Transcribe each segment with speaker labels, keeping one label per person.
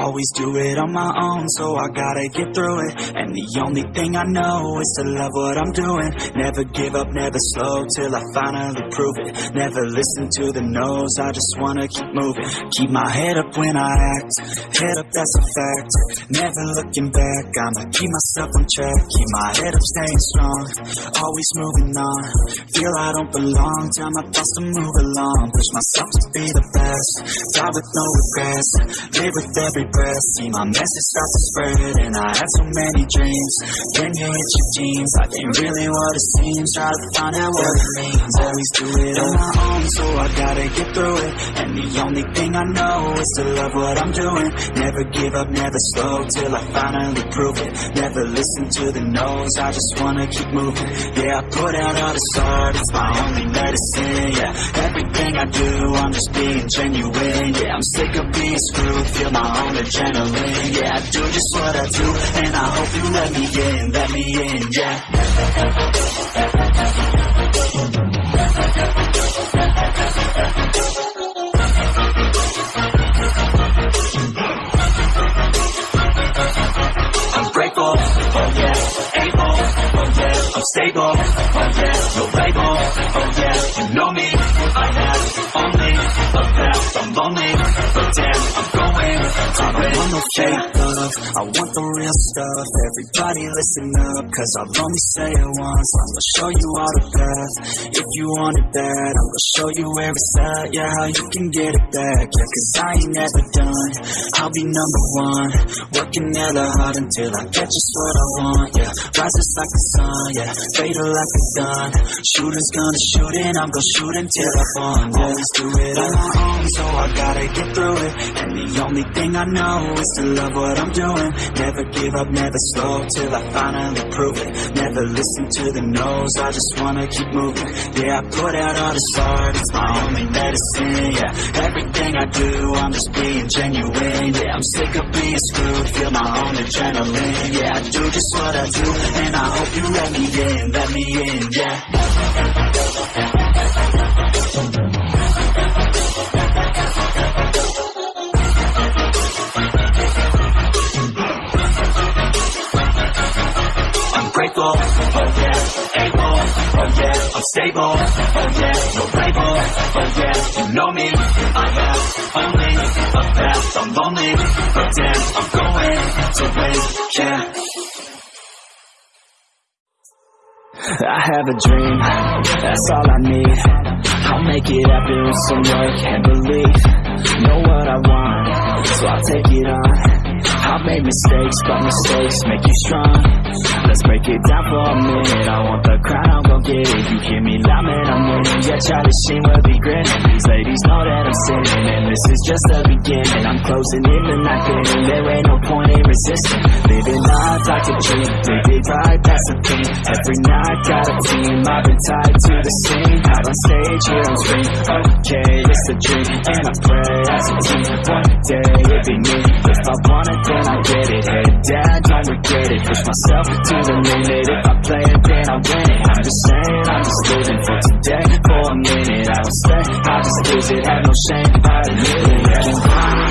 Speaker 1: Always do it on my own, so I gotta get through it. And the only thing I know is to love what I'm doing. Never give up, never slow, till I finally prove it. Never listen to the no's, I just wanna keep moving. Keep my head up when I act, head up that's a fact. Never looking back, I'ma keep myself on track. Keep my head up staying strong, always moving on. Feel I don't belong, tell my thoughts to move along. Push myself to be the best, die with no regrets Live with every breath. See my message start to spread And I had so many dreams. When you hit your teens Life ain't really what it seems. Try to find out what it means. Always do it on my own So I gotta get through it. And the only thing I know Is to love what I'm doing. Never give up, never slow Till I finally prove it. Never listen to the no's I just wanna keep moving. Yeah, I put out all this art It's my only medicine, yeah. Everything I do I'm just being genuine Yeah, I'm sick of being screwed Feel my own adrenaline Yeah, I do just what I do And I hope you let me in, let me in, yeah. I'm grateful, oh yeah, able, oh yeah, I'm stable, oh yeah, no label, oh yeah, you know me, I have only a path, I'm lonely, Don't no fake love, I want the real stuff. Everybody listen up, cause I'll only say it once. I'm gonna show you all the path, if you want it bad I'm gonna show you where it's at, yeah, how you can get it back. Yeah, cause I ain't never done, I'll be number one. Working hella hard until I get just what I want, yeah Rises like the sun, yeah, fatal like a gun. Shooter's gonna shoot and I'm gonna shoot until I fall. Yeah. Always do it on my own, so I gotta get through it. And the only thing I know is to love what I'm doing. Never give up, never slow, till I finally prove it. Never listen to the no's, I just wanna keep moving. Yeah, I put out all this art, it's my only medicine Yeah, everything I do, I'm just being genuine Yeah, I'm sick of being screwed, feel my own adrenaline Yeah, I do just what I do, and I hope you let me in, let me in, yeah grateful, oh yeah, able, oh yeah, I'm stable, oh yeah, no label, oh yeah, you know me, I have only a path, I'm lonely, but damn, I'm going to win, yeah. I have a dream, that's all I need. I'll make it happen with some work and belief Know what I want, so I'll take it on. I've made mistakes, but mistakes make you strong. Let's down for a minute. I want the gon' it. You hear me loud, man, I'm winning Yeah, Charlie Sheen will be grinning These ladies know that I'm sinning And this is just the beginning. I'm closing in the night inning There ain't no point in resisting. Living life like a dream it right, that's the thing. Every night, got a team. I've been tied to the scene. Out on stage, here on screen Okay, it's a dream And I pray as a team. One day, it be me. If I want it, then I get it. Head down, don't regret it. Push myself to the limit. If I play it, then I win it. I'm just saying, I'm just living for today. For a minute, I don't stay I just lose it, have no shame I admit it, yeah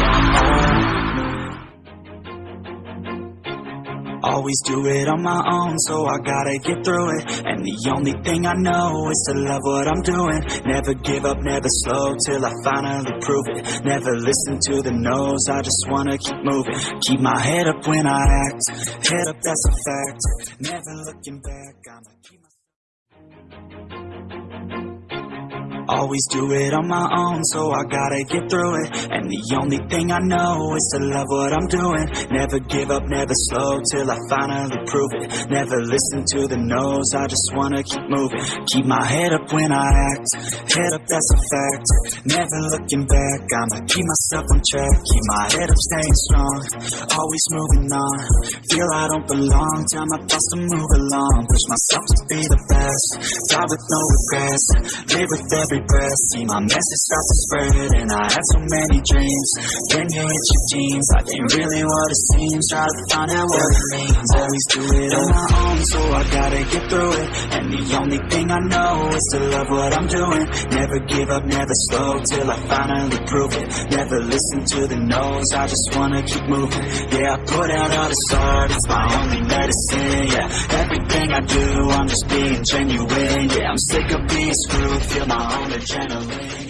Speaker 1: Always do it on my own, so I gotta get through it. And the only thing I know is to love what I'm doing. Never give up, never slow, till I finally prove it. Never listen to the no's, I just wanna keep moving. Keep my head up when I act, head up that's a fact. Never looking back, I'ma keep Always do it on my own, so I gotta get through it. And the only thing I know is to love what I'm doing. Never give up, never slow, till I finally prove it. Never listen to the no's, I just wanna keep moving. Keep my head up when I act, head up that's a fact. Never looking back, I'ma keep myself on track. Keep my head up staying strong, always moving on. Feel I don't belong, tell my thoughts to move along. Push myself to be the best, die with no regrets Live with every breath See my message start to spread And I had so many dreams. Then you hit your teens Life ain't really what it seems. Try to find out what it means least do it on my own So I gotta get through it. And the only thing I know Is to love what I'm doing. Never give up, never slow Till I finally prove it. Never listen to the no's I just wanna keep moving. Yeah, I put out all this art It's my only medicine, I do, I'm just being genuine. Yeah, I'm sick of being screwed Feel my own adrenaline,